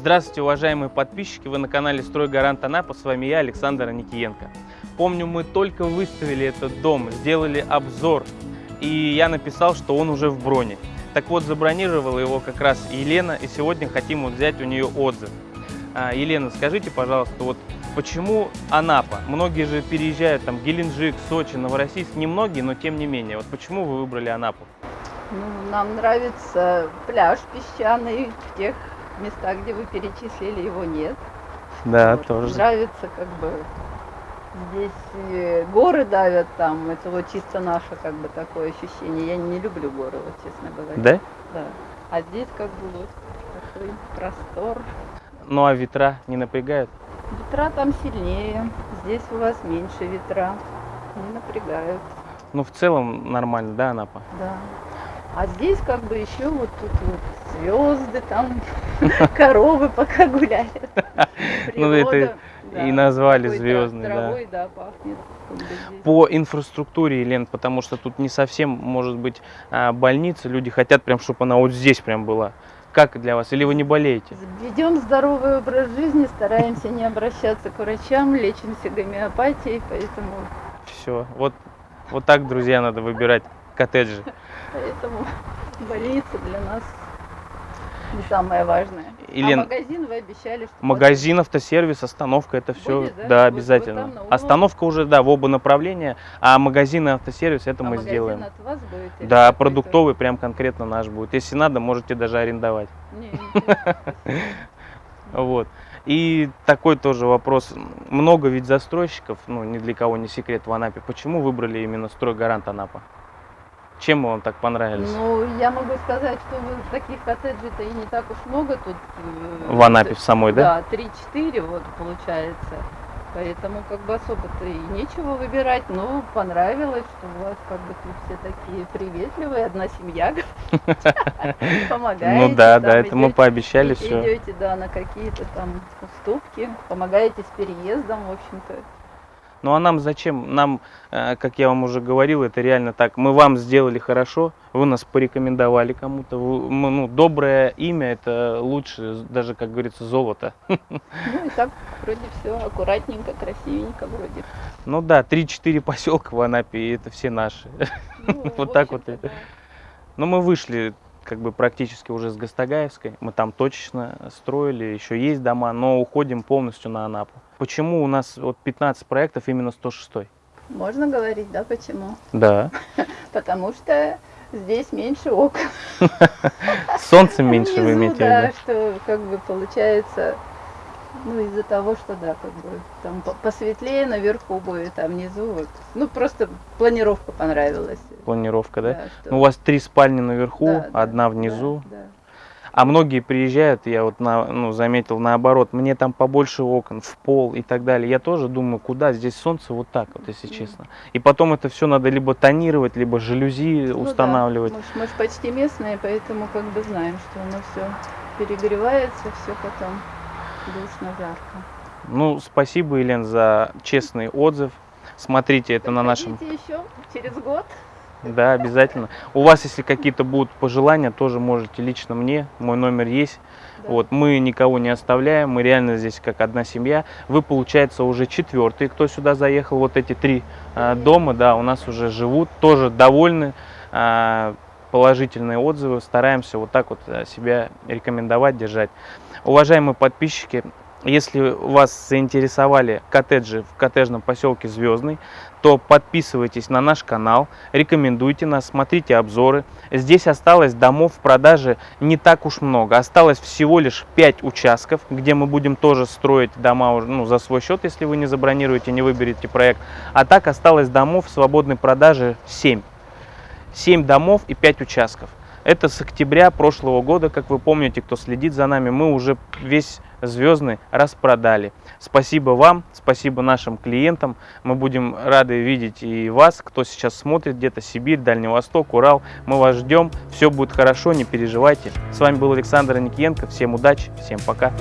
Здравствуйте, уважаемые подписчики! Вы на канале «Стройгарант Анапа». С вами я, Александр Никиенко. Помню, мы только выставили этот дом, сделали обзор, и я написал, что он уже в броне. Так вот, забронировала его как раз Елена, и сегодня хотим вот взять у нее отзыв. А, Елена, скажите, пожалуйста, вот почему Анапа? Многие же переезжают там Геленджик, Сочи, Новороссийск, немногие, но тем не менее. Вот почему вы выбрали Анапу? Ну, нам нравится пляж песчаный тех местах, где вы перечислили, его нет. Да, Вот. тоже. Нравится как бы здесь э, горы давят там, это вот чисто наше как бы такое ощущение. Я не люблю горы, вот честно говоря. Да? Да. А здесь как бы вот такой простор. Ну а ветра не напрягают? Ветра там сильнее, здесь у вас меньше ветра, не напрягают. Ну в целом нормально, да, Анапа? Да. А здесь как бы еще вот тут вот звезды, там коровы пока гуляют. Ну, это и назвали звездный, да. По инфраструктуре, Лен, потому что тут не совсем может быть а, больница, люди хотят прям, чтобы она вот здесь прям была. Как для вас? Или вы не болеете? Ведем здоровый образ жизни, стараемся не обращаться к врачам, лечимся гомеопатией, поэтому, Все. Вот, вот так, друзья, надо выбирать коттеджи. поэтому больница для нас не самое важное. И, а магазин вы обещали, что Магазин, автосервис, остановка, это все, Будет, да? да, Вот- обязательно. там? Остановка уже, да, в оба направления, а магазин и автосервис это а мы сделаем. от вас будет? или Да, продуктовый прям конкретно наш будет. Если надо, можете даже арендовать. Вот. И такой тоже вопрос. Много ведь застройщиков, ну, ни для кого не секрет в Анапе. Почему выбрали именно стройгарант Анапа? Чем вам так понравились? Ну, я могу сказать, что таких коттеджей-то и не так уж много тут. э, в Анапе в самой, да? Да, 3-4 вот получается. Поэтому как бы особо-то и нечего выбирать. Ну, понравилось, что у вас как бы тут все такие приветливые, одна семья. Помогаете. Ну да, да, это мы пообещали все. Идете, да, на какие-то там уступки, помогаете с переездом, в общем-то. Ну а нам зачем? Нам, э, как я вам уже говорил, это реально так. Мы вам сделали хорошо, вы нас порекомендовали кому-то. Ну, доброе имя это лучше, даже, как говорится, золото. Ну и так вроде все аккуратненько, красивенько вроде. Ну да, 3-4 поселка в Анапе, и это все наши. Ну, Вот так вот да. Но мы вышли как бы практически уже с Гастагаевской. Мы там точечно строили, еще есть дома, но уходим полностью на Анапу. Почему у нас вот 15 проектов именно 106? Можно говорить, да, почему? Да. Потому что здесь меньше окон. Солнце меньше вы имеете да, что как бы получается, ну из-за того, что да, как бы там по- посветлее наверху будет, а внизу вот. Ну просто планировка понравилась. Планировка, да? что- Ну, у вас три спальни наверху, да, да, одна да, внизу. да. А многие приезжают, я вот на, ну, заметил наоборот, мне там побольше окон, в пол и так далее. Я тоже думаю, куда здесь солнце вот так вот, если честно. И потом это все надо либо тонировать, либо жалюзи Ну да, устанавливать. мы, ж, мы ж почти местные, поэтому как бы знаем, что оно все перегревается, все потом душно, жарко. Ну, спасибо, Елен, за честный отзыв. Смотрите это на нашем... Еще через год. Да, обязательно. У вас, если какие-то будут пожелания, тоже можете лично мне. Мой номер есть. Да. Вот, мы никого не оставляем, мы реально здесь как одна семья. Вы, получается, уже четвертый, кто сюда заехал. Вот эти три Мгм. дома, да, у нас уже живут, тоже довольны, а, положительные отзывы. Стараемся вот так вот а, себя рекомендовать, держать. Уважаемые подписчики, если вас заинтересовали коттеджи в коттеджном поселке Звездный, то подписывайтесь на наш канал, рекомендуйте нас, смотрите обзоры. Здесь осталось домов в продаже не так уж много. Осталось всего лишь 5 участков, где мы будем тоже строить дома ну, за свой счет, если вы не забронируете, не выберете проект. А так осталось домов в свободной продаже 7. 7 домов и 5 участков. Это с октября прошлого года, как вы помните, кто следит за нами, мы уже весь звездный распродали. Спасибо вам, спасибо нашим клиентам. Мы будем рады видеть и вас, кто сейчас смотрит где-то Сибирь, Дальний Восток, Урал. Мы вас ждем, все будет хорошо, не переживайте. С вами был Александр Никиенко. Всем удачи, всем пока.